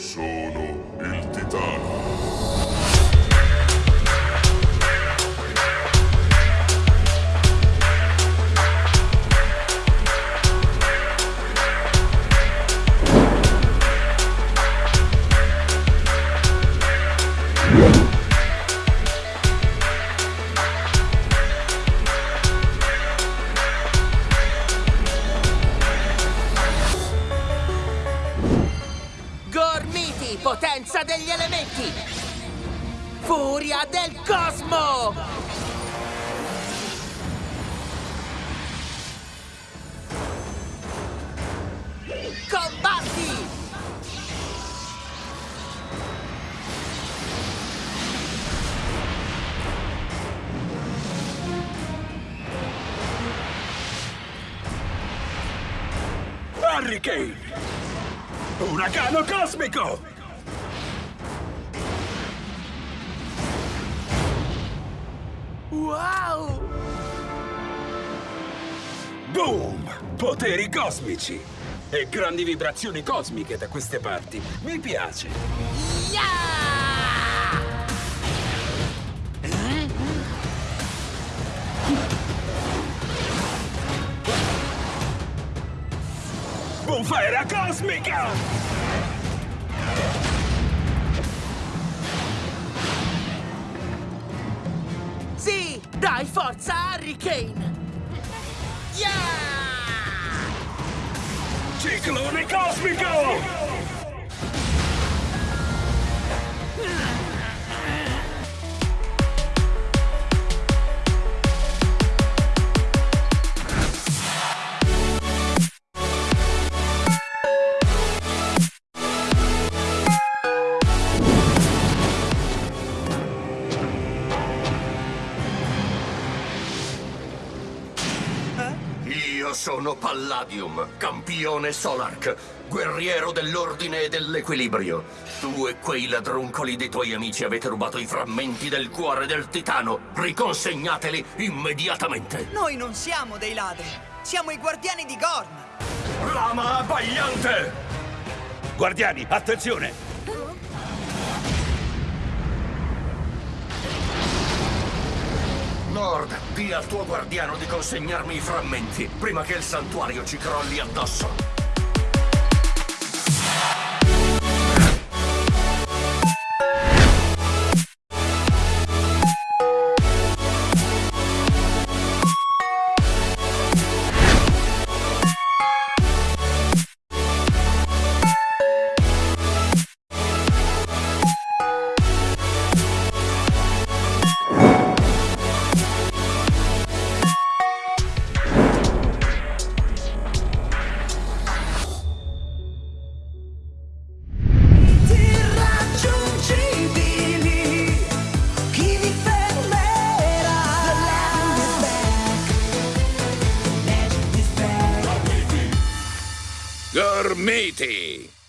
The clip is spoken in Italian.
Sono il titano. Gormiti, potenza degli elementi! Furia del cosmo! Combatti! Hurricane! Uragano cosmico! Wow! Boom! Poteri cosmici! E grandi vibrazioni cosmiche da queste parti. Mi piace. Yeah! Bufera cosmica! Dai forza, Hurricane! Yeah! Ciclone cosmico! Io sono Palladium, campione Solark, guerriero dell'ordine e dell'equilibrio. Tu e quei ladruncoli dei tuoi amici avete rubato i frammenti del cuore del titano. Riconsegnateli immediatamente. Noi non siamo dei ladri, siamo i guardiani di Gorm. Lama abbagliante! Guardiani, attenzione! Nord, di al tuo guardiano di consegnarmi i frammenti prima che il santuario ci crolli addosso. Gormiti!